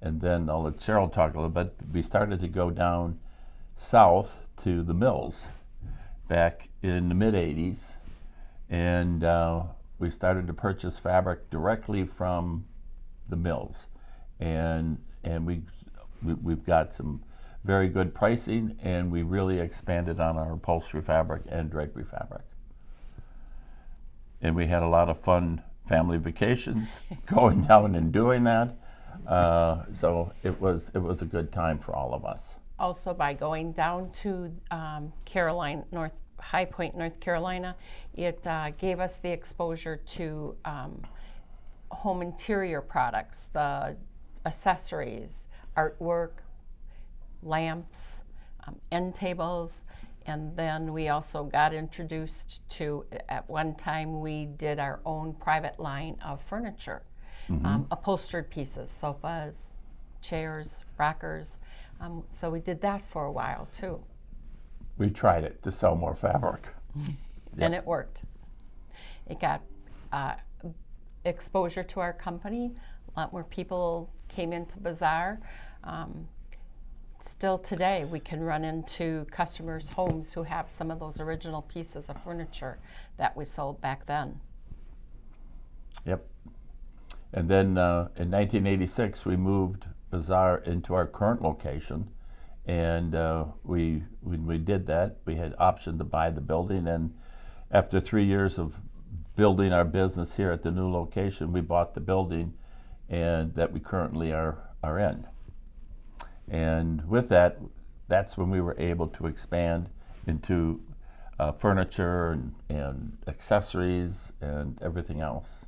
And then I'll let Cheryl talk a little bit. We started to go down south to the mills back in the mid 80s. And uh, we started to purchase fabric directly from the mills. And, and we, we, we've got some very good pricing, and we really expanded on our upholstery fabric and drapery fabric. And we had a lot of fun family vacations going down and doing that. Uh, so it was it was a good time for all of us. Also, by going down to um, Caroline, North High Point, North Carolina, it uh, gave us the exposure to um, home interior products, the accessories, artwork, lamps, um, end tables, and then we also got introduced to, at one time, we did our own private line of furniture, um, upholstered pieces, sofas, chairs, rockers. Um, so we did that for a while too, We tried it to sell more fabric. and it worked. It got uh, exposure to our company. A lot more people came into Bazaar. Um, still today, we can run into customers' homes who have some of those original pieces of furniture that we sold back then. Yep. And then uh, in 1986, we moved Bazaar into our current location. And uh, we, when we did that, we had option to buy the building. And after three years of building our business here at the new location, we bought the building and that we currently are, are in. And with that, that's when we were able to expand into uh, furniture and, and accessories and everything else.